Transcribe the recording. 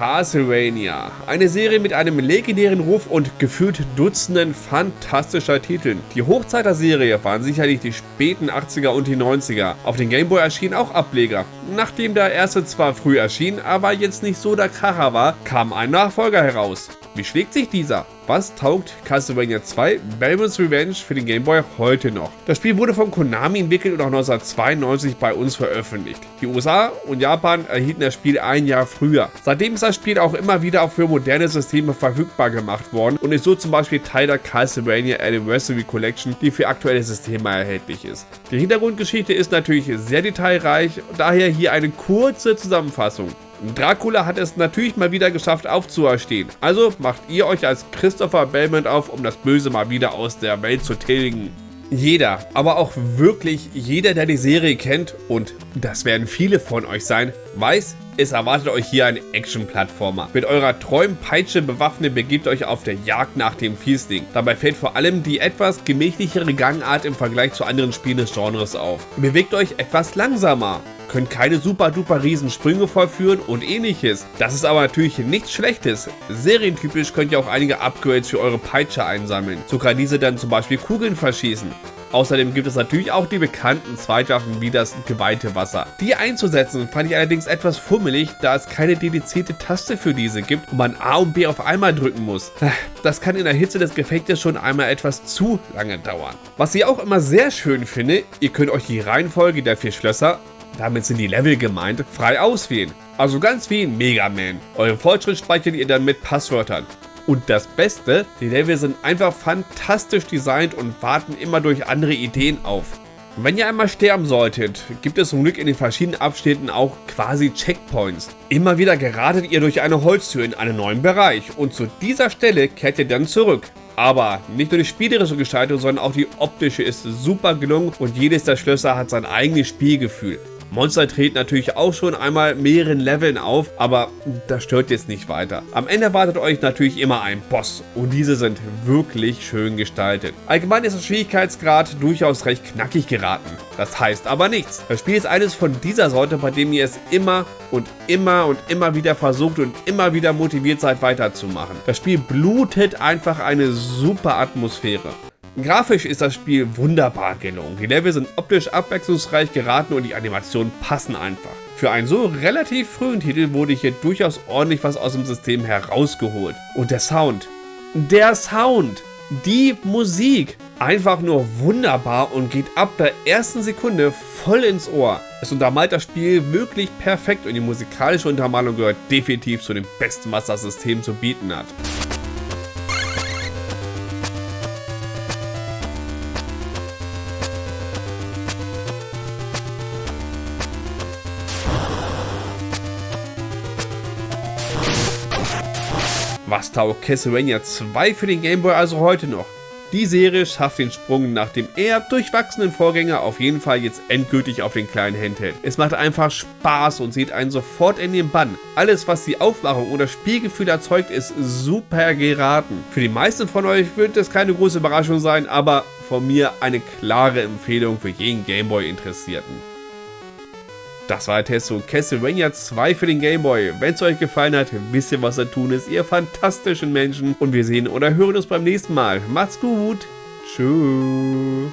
Castlevania. Eine Serie mit einem legendären Ruf und gefühlt Dutzenden fantastischer Titeln. Die Hochzeit der Serie waren sicherlich die späten 80er und die 90er. Auf den Gameboy erschienen auch Ableger. Nachdem der erste zwar früh erschien, aber jetzt nicht so der Kracher war, kam ein Nachfolger heraus. Wie schlägt sich dieser? Was taugt Castlevania 2 Belmonts Revenge für den Game Boy heute noch? Das Spiel wurde von Konami entwickelt und auch 1992 bei uns veröffentlicht. Die USA und Japan erhielten das Spiel ein Jahr früher. Seitdem ist das Spiel auch immer wieder auch für moderne Systeme verfügbar gemacht worden und ist so zum Beispiel Teil der Castlevania Anniversary Collection, die für aktuelle Systeme erhältlich ist. Die Hintergrundgeschichte ist natürlich sehr detailreich, daher hier eine kurze Zusammenfassung. Dracula hat es natürlich mal wieder geschafft aufzuerstehen. Also macht ihr euch als Christopher Belmont auf, um das Böse mal wieder aus der Welt zu tilgen. Jeder, aber auch wirklich jeder, der die Serie kennt, und das werden viele von euch sein, weiß, es erwartet euch hier ein Action-Plattformer. Mit eurer treuen Peitsche bewaffnet begebt euch auf der Jagd nach dem Fiesling. Dabei fällt vor allem die etwas gemächlichere Gangart im Vergleich zu anderen Spielen des Genres auf. Bewegt euch etwas langsamer könnt keine super duper riesen Sprünge vollführen und ähnliches. Das ist aber natürlich nichts Schlechtes. Serientypisch könnt ihr auch einige Upgrades für eure Peitsche einsammeln. So kann diese dann zum Beispiel Kugeln verschießen. Außerdem gibt es natürlich auch die bekannten Zweitwaffen wie das geweihte Wasser. Die einzusetzen fand ich allerdings etwas fummelig, da es keine dedizierte Taste für diese gibt und man A und B auf einmal drücken muss. Das kann in der Hitze des Gefechtes schon einmal etwas zu lange dauern. Was ich auch immer sehr schön finde, ihr könnt euch die Reihenfolge der vier Schlösser damit sind die Level gemeint, frei auswählen. Also ganz wie in Mega Man. Euren Fortschritt speichert ihr dann mit Passwörtern. Und das Beste, die Level sind einfach fantastisch designt und warten immer durch andere Ideen auf. Wenn ihr einmal sterben solltet, gibt es zum Glück in den verschiedenen Abschnitten auch quasi Checkpoints. Immer wieder geratet ihr durch eine Holztür in einen neuen Bereich und zu dieser Stelle kehrt ihr dann zurück. Aber nicht nur die spielerische Gestaltung, sondern auch die optische ist super gelungen und jedes der Schlösser hat sein eigenes Spielgefühl. Monster treten natürlich auch schon einmal mehreren Leveln auf, aber das stört jetzt nicht weiter. Am Ende erwartet euch natürlich immer ein Boss und diese sind wirklich schön gestaltet. Allgemein ist der Schwierigkeitsgrad durchaus recht knackig geraten. Das heißt aber nichts. Das Spiel ist eines von dieser Sorte, bei dem ihr es immer und immer und immer wieder versucht und immer wieder motiviert seid weiterzumachen. Das Spiel blutet einfach eine super Atmosphäre. Grafisch ist das Spiel wunderbar gelungen. Die Level sind optisch abwechslungsreich geraten und die Animationen passen einfach. Für einen so relativ frühen Titel wurde hier durchaus ordentlich was aus dem System herausgeholt. Und der Sound. Der Sound! Die Musik! Einfach nur wunderbar und geht ab der ersten Sekunde voll ins Ohr. Es untermalt das Spiel wirklich perfekt und die musikalische Untermalung gehört definitiv zu den besten, was das System zu bieten hat. Was taugt Castlevania 2 für den Gameboy also heute noch? Die Serie schafft den Sprung nach dem eher durchwachsenen Vorgänger auf jeden Fall jetzt endgültig auf den kleinen Handheld. Es macht einfach Spaß und sieht einen sofort in den Bann. Alles was die Aufmachung oder Spielgefühl erzeugt ist super geraten. Für die meisten von euch wird es keine große Überraschung sein, aber von mir eine klare Empfehlung für jeden Gameboy Interessierten. Das war der Test zu Castlevania 2 für den Gameboy. Wenn es euch gefallen hat, wisst ihr, was zu tun ist, ihr fantastischen Menschen. Und wir sehen oder hören uns beim nächsten Mal. Macht's gut. Tschüss.